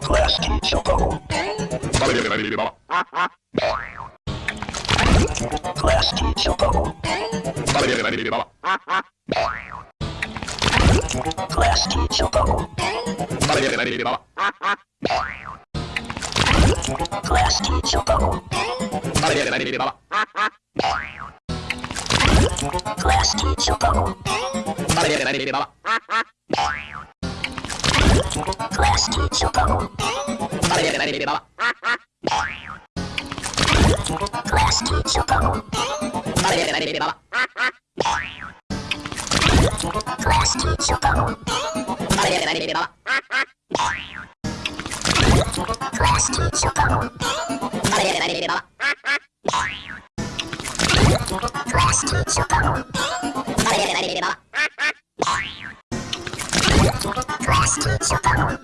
Class teacher. Class teacher bubble. Plastic Chopin. Plastic Chopin. bawah.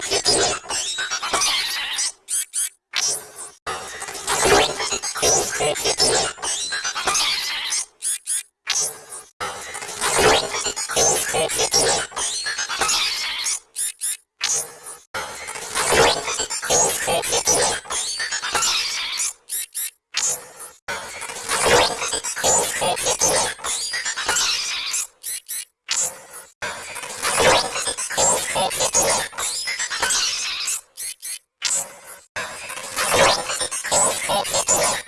ha ha! すいません。